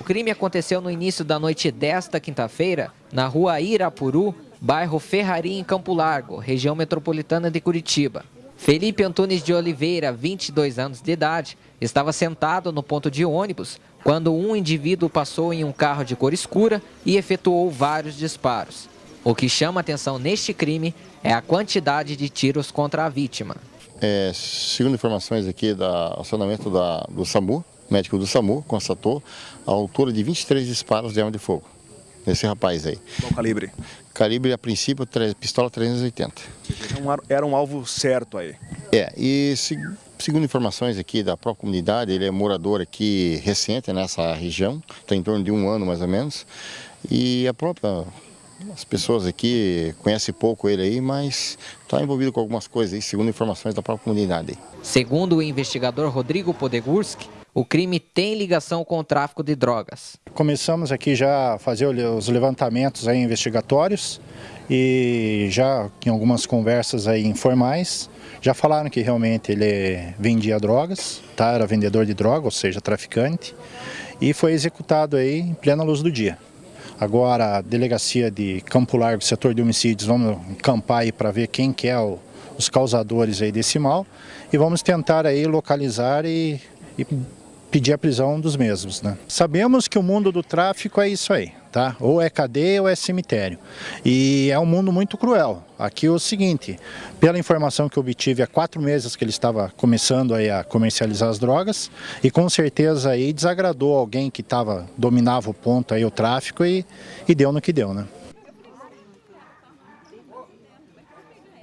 O crime aconteceu no início da noite desta quinta-feira, na rua Irapuru, bairro Ferrari, em Campo Largo, região metropolitana de Curitiba. Felipe Antunes de Oliveira, 22 anos de idade, estava sentado no ponto de ônibus quando um indivíduo passou em um carro de cor escura e efetuou vários disparos. O que chama atenção neste crime é a quantidade de tiros contra a vítima. É, segundo informações aqui do acionamento da, do SAMU, médico do SAMU constatou a altura de 23 disparos de arma de fogo nesse rapaz aí. Qual calibre? Calibre, a princípio, pistola 380. Era um alvo certo aí? É, e se, segundo informações aqui da própria comunidade, ele é morador aqui recente nessa região, está em torno de um ano mais ou menos, e a própria as pessoas aqui conhecem pouco ele aí, mas está envolvido com algumas coisas aí, segundo informações da própria comunidade. Segundo o investigador Rodrigo Podegurski, o crime tem ligação com o tráfico de drogas. Começamos aqui já a fazer os levantamentos aí investigatórios e já em algumas conversas aí informais, já falaram que realmente ele vendia drogas, tá? era vendedor de droga, ou seja, traficante, e foi executado aí em plena luz do dia. Agora a delegacia de Campo Largo, setor de homicídios, vamos campar aí para ver quem que é o, os causadores aí desse mal e vamos tentar aí localizar e, e pedir a prisão dos mesmos. Né? Sabemos que o mundo do tráfico é isso aí, tá? ou é cadeia ou é cemitério. E é um mundo muito cruel. Aqui é o seguinte, pela informação que obtive há quatro meses que ele estava começando aí a comercializar as drogas, e com certeza aí desagradou alguém que tava, dominava o ponto aí, o tráfico, e, e deu no que deu. Né?